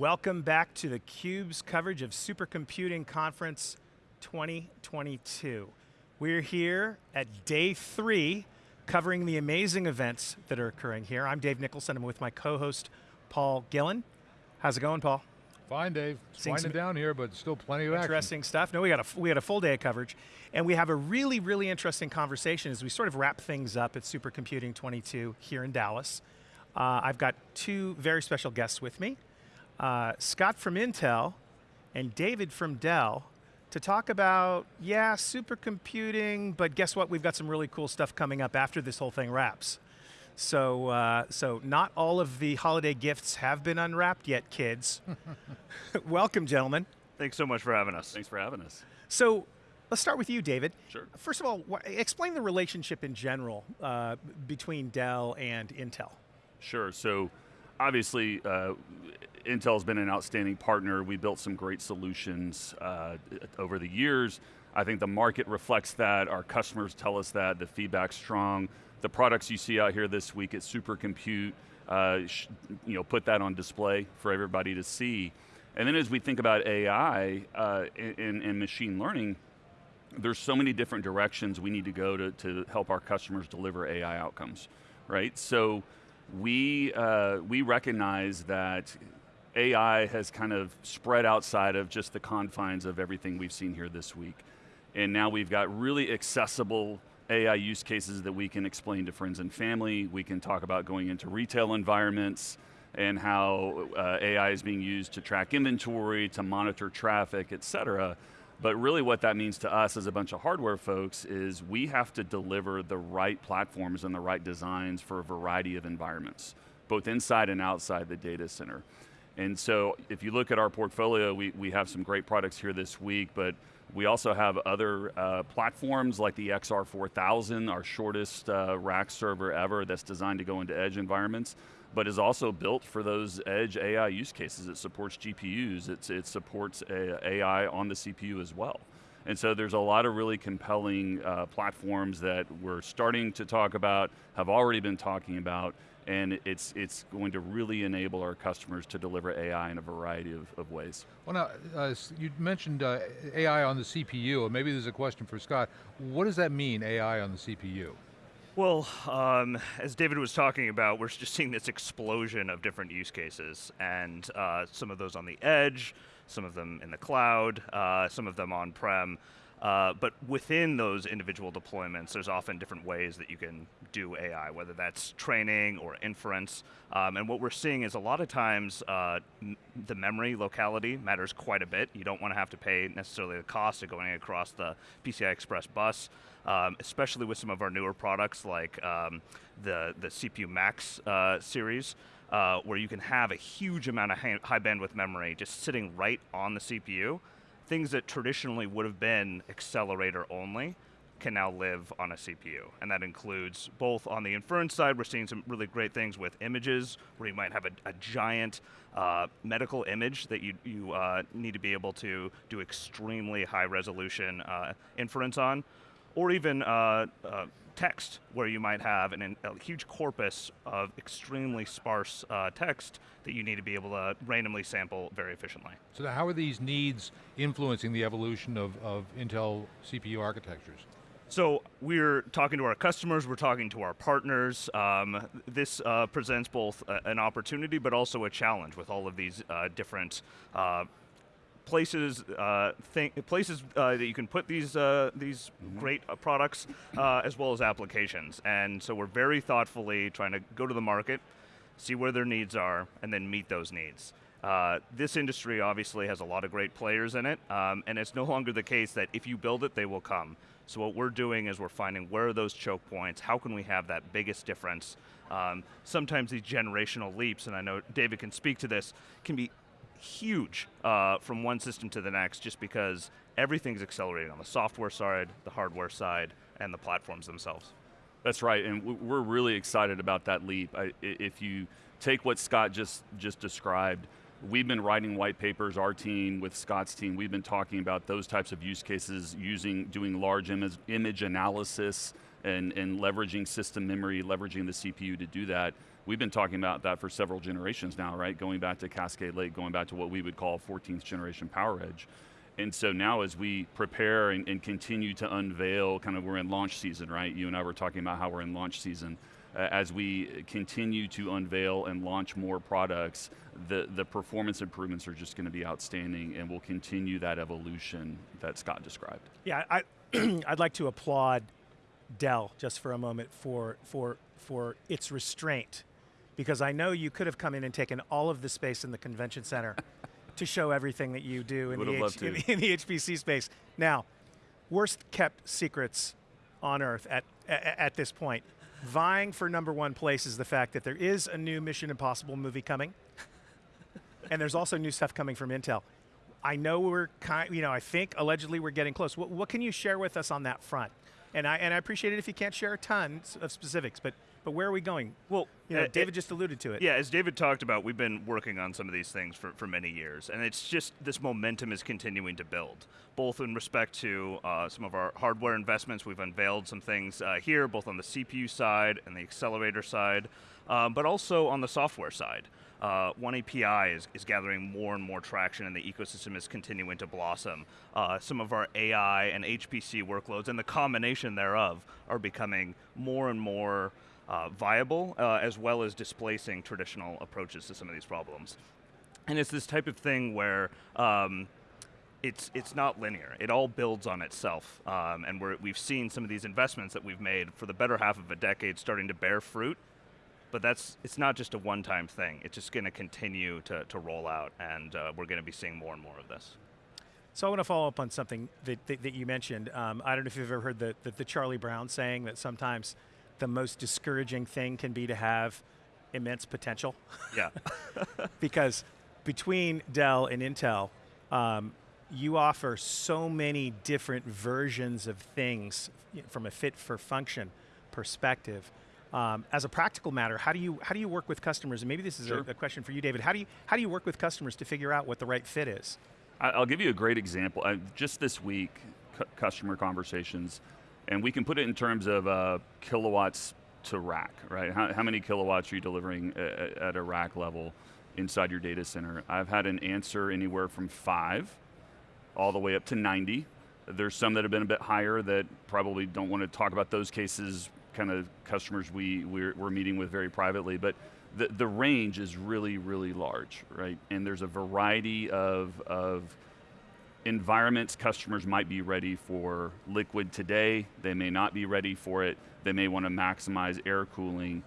Welcome back to theCUBE's coverage of Supercomputing Conference 2022. We're here at day three, covering the amazing events that are occurring here. I'm Dave Nicholson, I'm with my co-host, Paul Gillin. How's it going, Paul? Fine, Dave. It's winding down here, but still plenty of interesting action. stuff. No, we got a we had a full day of coverage, and we have a really, really interesting conversation as we sort of wrap things up at Supercomputing 22 here in Dallas. Uh, I've got two very special guests with me, uh, Scott from Intel and David from Dell, to talk about, yeah, supercomputing, but guess what? We've got some really cool stuff coming up after this whole thing wraps. So, uh, so not all of the holiday gifts have been unwrapped yet, kids. Welcome, gentlemen. Thanks so much for having us. Thanks for having us. So, let's start with you, David. Sure. First of all, explain the relationship in general uh, between Dell and Intel. Sure, so obviously uh, Intel's been an outstanding partner. We built some great solutions uh, over the years. I think the market reflects that, our customers tell us that, the feedback's strong the products you see out here this week at Supercompute, uh, you know, put that on display for everybody to see. And then as we think about AI uh, and, and machine learning, there's so many different directions we need to go to, to help our customers deliver AI outcomes, right? So we, uh, we recognize that AI has kind of spread outside of just the confines of everything we've seen here this week. And now we've got really accessible AI use cases that we can explain to friends and family. We can talk about going into retail environments and how uh, AI is being used to track inventory, to monitor traffic, et cetera. But really what that means to us as a bunch of hardware folks is we have to deliver the right platforms and the right designs for a variety of environments, both inside and outside the data center. And so if you look at our portfolio, we, we have some great products here this week, but we also have other uh, platforms like the XR4000, our shortest uh, rack server ever that's designed to go into edge environments, but is also built for those edge AI use cases. It supports GPUs, it's, it supports AI on the CPU as well. And so there's a lot of really compelling uh, platforms that we're starting to talk about, have already been talking about, and it's, it's going to really enable our customers to deliver AI in a variety of, of ways. Well now, uh, you mentioned uh, AI on the CPU, and maybe there's a question for Scott. What does that mean, AI on the CPU? Well, um, as David was talking about, we're just seeing this explosion of different use cases, and uh, some of those on the edge, some of them in the cloud, uh, some of them on-prem. Uh, but within those individual deployments, there's often different ways that you can do AI, whether that's training or inference. Um, and what we're seeing is a lot of times uh, the memory locality matters quite a bit. You don't want to have to pay necessarily the cost of going across the PCI Express bus, um, especially with some of our newer products like um, the, the CPU Max uh, series. Uh, where you can have a huge amount of high bandwidth memory just sitting right on the CPU, things that traditionally would have been accelerator only can now live on a CPU. And that includes both on the inference side, we're seeing some really great things with images, where you might have a, a giant uh, medical image that you, you uh, need to be able to do extremely high resolution uh, inference on, or even uh, uh, text, where you might have an, a huge corpus of extremely sparse uh, text that you need to be able to randomly sample very efficiently. So how are these needs influencing the evolution of, of Intel CPU architectures? So we're talking to our customers, we're talking to our partners. Um, this uh, presents both a, an opportunity but also a challenge with all of these uh, different uh, places uh, places uh, that you can put these uh, these mm -hmm. great uh, products uh, as well as applications. And so we're very thoughtfully trying to go to the market, see where their needs are, and then meet those needs. Uh, this industry obviously has a lot of great players in it, um, and it's no longer the case that if you build it, they will come. So what we're doing is we're finding where are those choke points, how can we have that biggest difference. Um, sometimes these generational leaps, and I know David can speak to this, can be huge uh, from one system to the next just because everything's accelerating on the software side, the hardware side, and the platforms themselves. That's right, and we're really excited about that leap. I, if you take what Scott just, just described, we've been writing white papers, our team with Scott's team, we've been talking about those types of use cases using, doing large image, image analysis and, and leveraging system memory, leveraging the CPU to do that we've been talking about that for several generations now, right? Going back to Cascade Lake, going back to what we would call 14th generation PowerEdge. And so now as we prepare and, and, continue to unveil, kind of we're in launch season, right? You and I were talking about how we're in launch season. Uh, as we continue to unveil and launch more products, the, the performance improvements are just going to be outstanding and we'll continue that evolution that Scott described. Yeah, I, I'd like to applaud Dell just for a moment for, for, for its restraint because I know you could have come in and taken all of the space in the convention center to show everything that you do in the, H- in, in the, HPC space. Now, worst kept secrets on earth at, at, at this point. Vying for number one place is the fact that there is a new Mission Impossible movie coming, and there's also new stuff coming from Intel. I know we're kind, you know, I think allegedly we're getting close. What, what can you share with us on that front? And I and I appreciate it if you can't share a ton of specifics, but but where are we going? Well, you know, uh, David just alluded to it. Yeah, as David talked about, we've been working on some of these things for, for many years, and it's just this momentum is continuing to build, both in respect to uh, some of our hardware investments. We've unveiled some things uh, here, both on the CPU side and the accelerator side, um, but also on the software side. Uh, One API is, is gathering more and more traction, and the ecosystem is continuing to blossom. Uh, some of our AI and HPC workloads, and the combination thereof, are becoming more and more uh, viable, uh, as well as displacing traditional approaches to some of these problems. And it's this type of thing where um, it's it's not linear. It all builds on itself, um, and we have seen some of these investments that we've made for the better half of a decade starting to bear fruit. But that's it's not just a one-time thing. It's just going to continue to to roll out, and uh, we're going to be seeing more and more of this. So I want to follow up on something that, that, that you mentioned. Um, I don't know if you've ever heard the, the, the Charlie Brown saying that sometimes the most discouraging thing can be to have immense potential. Yeah. because between Dell and Intel, um, you offer so many different versions of things from a fit for function perspective. Um, as a practical matter, how do you how do you work with customers? And maybe this is sure. a, a, question for you, David. How do you how do you work with customers to figure out what the right fit is? I'll give you a great example. Uh, just this week, customer conversations and we can put it in terms of uh, kilowatts to rack, right? How, how, many kilowatts are you delivering at, at a rack level inside your data center? I've had an answer anywhere from five all the way up to 90. There's some that have been a bit higher that probably don't want to talk about those cases, kind of customers we, we're, we're meeting with very privately, but the, the range is really, really large, right? And there's a variety of, of environments customers might be ready for liquid today, they may not be ready for it, they may want to maximize air cooling.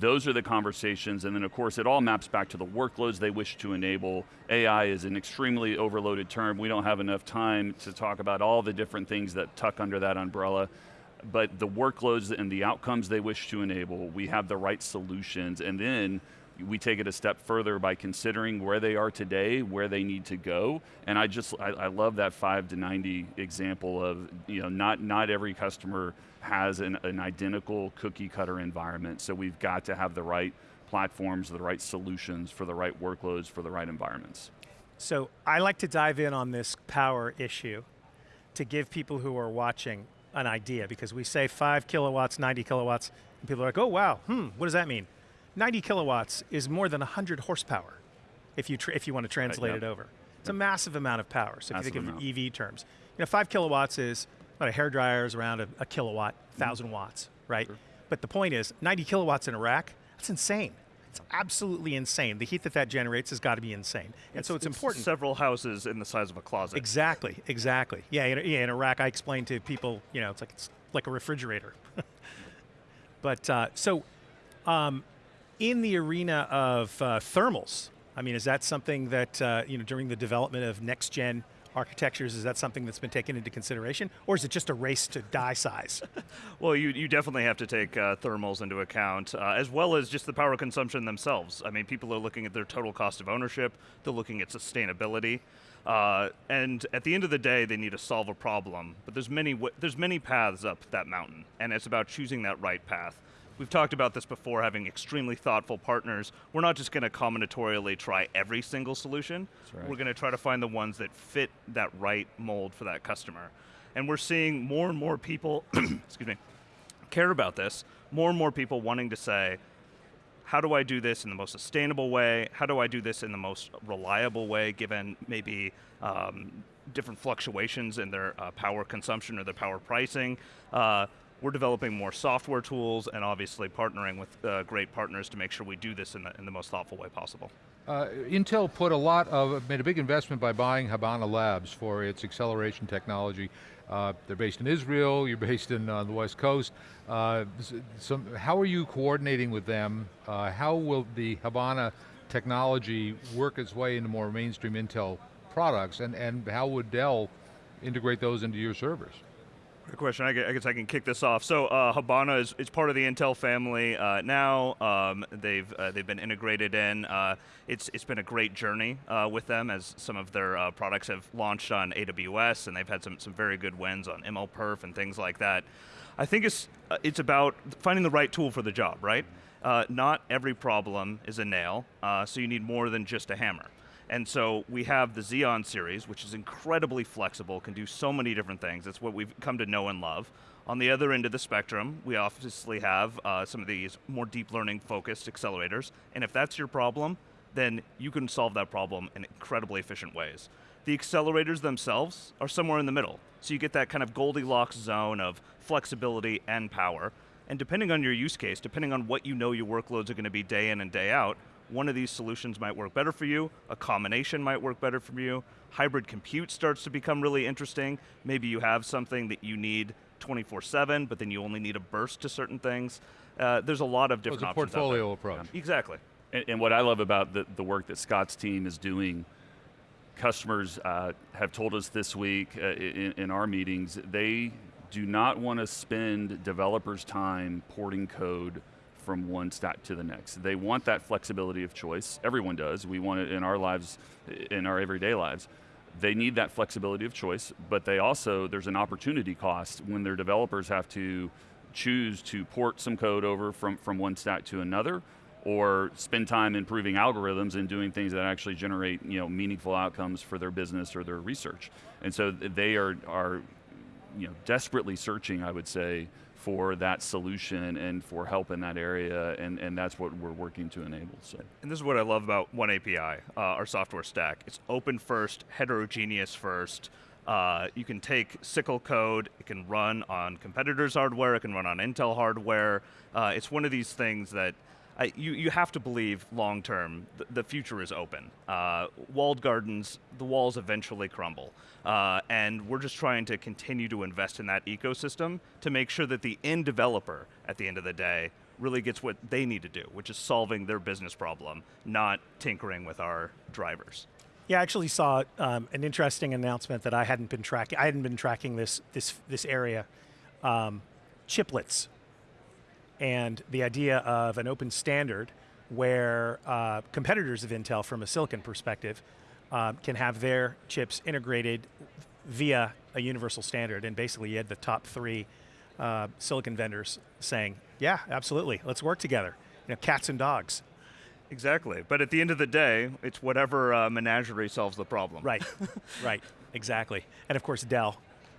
Those are the conversations, and then of course it all maps back to the workloads they wish to enable. AI is an extremely overloaded term. We don't have enough time to talk about all the different things that tuck under that umbrella but the workloads and the outcomes they wish to enable, we have the right solutions, and then we take it a step further by considering where they are today, where they need to go, and I just I, I, love that five to ninety example of you know not not every customer has an, an identical cookie cutter environment, so we've got to have the right platforms, the right solutions for the right workloads for the right environments. So I like to dive in on this power issue to give people who are watching an idea because we say five kilowatts, 90 kilowatts, and people are like, oh wow, hmm, what does that mean? 90 kilowatts is more than 100 horsepower if you, if you want to translate right, yep. it over. It's yep. a massive amount of power. So massive if you think amount. of EV terms, you know, five kilowatts is about a hair dryer is around a, a kilowatt, 1,000 mm-hmm. watts, right? Sure. But the point is, 90 kilowatts in a rack, that's insane. It's absolutely insane. The heat that that generates has got to be insane. And it's, so it's, it's, important. Several houses in the size of a closet. Exactly, exactly. Yeah, in yeah, in a rack, I explain to people, you know, it's like, it's like a refrigerator. but uh, so um, in the arena of uh, thermals, I mean, is that something that, uh, you know, during the development of next gen architectures, is that something that's been taken into consideration? Or is it just a race to die size? well, you, you definitely have to take uh, thermals into account, uh, as well as just the power consumption themselves. I mean, people are looking at their total cost of ownership, they're looking at sustainability. Uh, and at the end of the day, they need to solve a problem. But there's many there's many paths up that mountain, and it's about choosing that right path. We've talked about this before, having extremely thoughtful partners. We're not just going to combinatorially try every single solution. Right. We're going to try to find the ones that fit that right mold for that customer. And we're seeing more and more people, excuse me, care about this. More and more people wanting to say, how do I do this in the most sustainable way? How do I do this in the most reliable way, given maybe um, different fluctuations in their uh, power consumption or their power pricing? Uh, we're developing more software tools and obviously partnering with uh, great partners to make sure we do this in the, in the most thoughtful way possible. Uh, Intel put a lot of, made a big investment by buying Habana Labs for its acceleration technology. Uh, they're based in Israel, you're based in uh, the West Coast. Uh, some, how are you coordinating with them? Uh, how will the Habana technology work its way into more mainstream Intel products? And, and how would Dell integrate those into your servers? Good question. I guess I can kick this off. So uh, Habana is, is part of the Intel family uh, now. Um, they've uh, they've been integrated in. Uh, it's it's been a great journey uh, with them as some of their uh, products have launched on AWS and they've had some some very good wins on MLPerf and things like that. I think it's it's about finding the right tool for the job, right? not every problem is a nail, so you need more than just a hammer. And so we have the Xeon series, which is incredibly flexible, can do so many different things. It's what we've come to know and love. On the other end of the spectrum, we obviously have uh, some of these more deep learning focused accelerators. And if that's your problem, then you can solve that problem in incredibly efficient ways. The accelerators themselves are somewhere in the middle. So you get that kind of Goldilocks zone of flexibility and power. And depending on your use case, depending on what you know your workloads are going to be day in and day out, one of these solutions might work better for you, a combination might work better for you, hybrid compute starts to become really interesting. Maybe you have something that you need 24-7, but then you only need a burst to certain things. Uh, there's a lot of different well, options portfolio approach. Yeah. Exactly. And, and, what I love about the, the work that Scott's team is doing, customers uh, have told us this week uh, in, in our meetings, they do not want to spend developers' time porting code from one stack to the next. They want that flexibility of choice. Everyone does. We want it in our lives, in our everyday lives. They need that flexibility of choice, but they also, there's an opportunity cost when their developers have to choose to port some code over from, from one stack to another or spend time improving algorithms and doing things that actually generate you know, meaningful outcomes for their business or their research. And so they are, are you know, desperately searching, I would say, for that solution and for help in that area, and, and that's what we're working to enable. So. And this is what I love about One API, uh, our software stack. It's open first, heterogeneous first. Uh, you can take SYCL code, it can run on competitors' hardware, it can run on Intel hardware. Uh, it's one of these things that I, you, you have to believe long term, the, the future is open. Uh, walled gardens, the walls eventually crumble. Uh, and we're just trying to continue to invest in that ecosystem to make sure that the end developer, at the end of the day, really gets what they need to do, which is solving their business problem, not tinkering with our drivers. Yeah, I actually saw um, an interesting announcement that I hadn't been tracking. I hadn't been tracking this this this area. Um, chiplets and the idea of an open standard where uh, competitors of Intel from a silicon perspective uh, can have their chips integrated via a universal standard. And basically you had the top three uh, silicon vendors saying, yeah, absolutely, let's work together. You know, cats and dogs. Exactly, but at the end of the day, it's whatever uh, menagerie solves the problem. Right, right, exactly. And of course Dell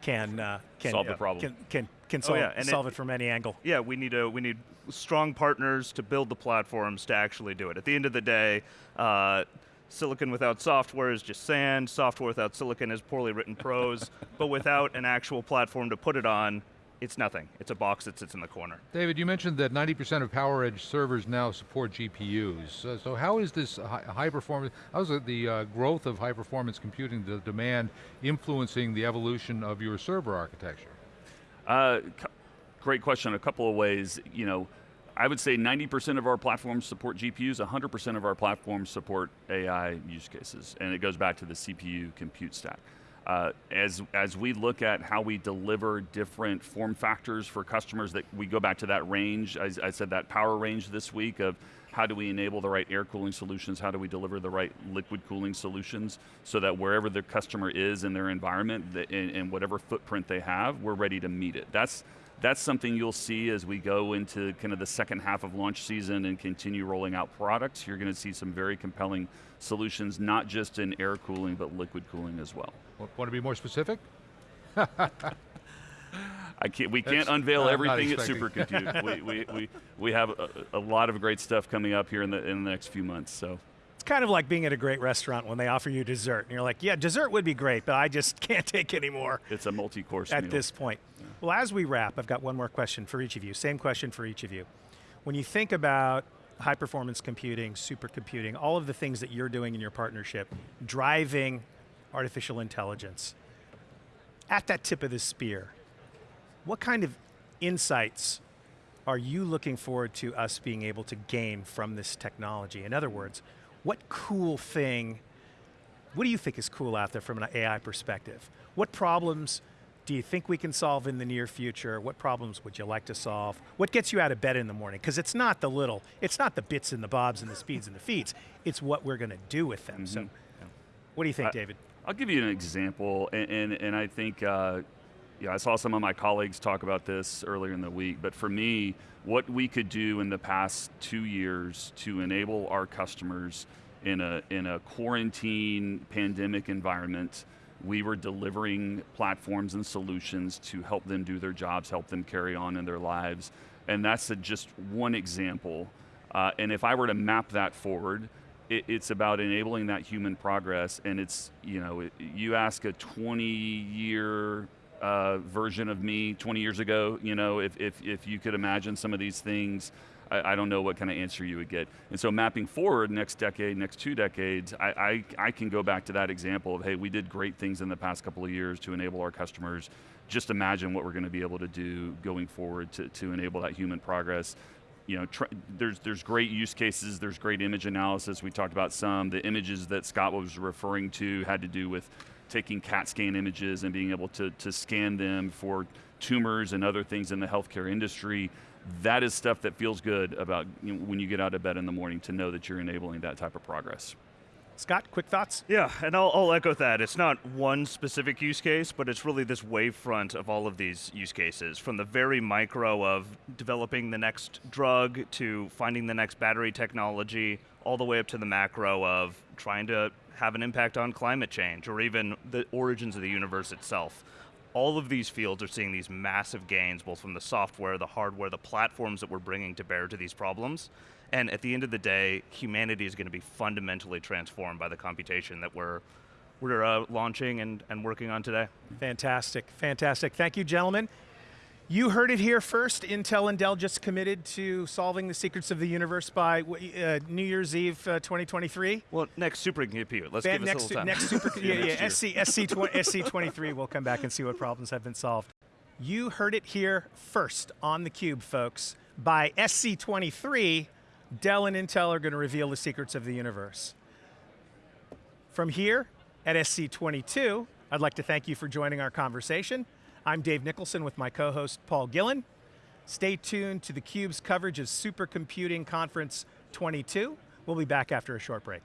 can, uh, can solve the problem. Can, can can solve, oh, yeah. and solve it, it, from any angle. Yeah, we need a we need strong partners to build the platforms to actually do it. At the end of the day, uh, silicon without software is just sand. Software without silicon is poorly written prose. but without an actual platform to put it on, it's nothing. It's a box that sits in the corner. David, you mentioned that 90% of PowerEdge servers now support GPUs. Uh, so how is this high, high performance, how is the uh, growth of high performance computing, the demand, influencing the evolution of your server architecture? Uh, great question. A couple of ways. You know, I would say 90% of our platforms support GPUs, 100% of our platforms support AI use cases, and it goes back to the CPU compute stack. Uh, as, as we look at how we deliver different form factors for customers that we go back to that range, I, I said that power range this week of how do we enable the right air cooling solutions, how do we deliver the right liquid cooling solutions so that wherever the customer is in their environment and whatever footprint they have, we're ready to meet it. That's, that's something you'll see as we go into kind of the second half of launch season and continue rolling out products. You're going to see some very compelling solutions, not just in air cooling, but liquid cooling as well. Want to be more specific? I can't. We can't unveil I'm everything at expecting- Supercompute. we, we, we, we have a, a lot of great stuff coming up here in the in the next few months. So It's kind of like being at a great restaurant when they offer you dessert, and you're like, yeah, dessert would be great, but I just can't take any more it's a multi-course at meal. this point. Well, as we wrap, I've got one more question for each of you. Same question for each of you. When you think about high performance computing, supercomputing, all of the things that you're doing in your partnership, driving artificial intelligence, at that tip of the spear, what kind of insights are you looking forward to us being able to gain from this technology? In other words, what cool thing, what do you think is cool out there from an AI perspective? What problems do you think we can solve in the near future? What problems would you like to solve? What gets you out of bed in the morning? Because it's not the little, it's not the bits and the bobs and the speeds and the feeds, it's what we're going to do with them. So, what do you think, I- David? I'll give you an example, and and, and I think uh, yeah, I saw some of my colleagues talk about this earlier in the week. But for me, what we could do in the past two years to enable our customers in a in a quarantine pandemic environment, we were delivering platforms and solutions to help them do their jobs, help them carry on in their lives, and that's a, just one example. Uh, and if I were to map that forward, it, it's about enabling that human progress and it's you know it, you ask a 20 year uh, version of me 20 years ago you know if, if, if you could imagine some of these things I, I don't know what kind of answer you would get and so mapping forward next decade next two decades I, I, I can go back to that example of hey we did great things in the past couple of years to enable our customers just imagine what we're going to be able to do going forward to, to enable that human progress you know, there's there's great use cases. There's great image analysis. We talked about some. The images that Scott was referring to had to do with taking CAT scan images and being able to to scan them for tumors and other things in the healthcare industry. That is stuff that feels good about you know, when you get out of bed in the morning to know that you're enabling that type of progress. Scott, quick thoughts? Yeah, and I'll, I'll echo that. It's not one specific use case, but it's really this wavefront of all of these use cases, from the very micro of developing the next drug to finding the next battery technology, all the way up to the macro of trying to have an impact on climate change or even the origins of the universe itself. All of these fields are seeing these massive gains, both from the software, the hardware, the platforms that we're bringing to bear to these problems. And at the end of the day, humanity is going to be fundamentally transformed by the computation that we're we're uh, launching and, and working on today. Fantastic, fantastic. Thank you, gentlemen. You heard it here first. Intel and Dell just committed to solving the secrets of the universe by uh, New Year's Eve uh, 2023. Well, next supercomputer. Let's Fan- give us next, a little time. next super, yeah, yeah, Next SC, SC, 20, SC23. We'll come back and see what problems have been solved. You heard it here first on the Cube, folks. By SC23, Dell and Intel are going to reveal the secrets of the universe. From here at SC22, I'd like to thank you for joining our conversation. I'm Dave Nicholson with my co-host Paul Gillin. Stay tuned to theCUBE's coverage of Supercomputing Conference 22. We'll be back after a short break.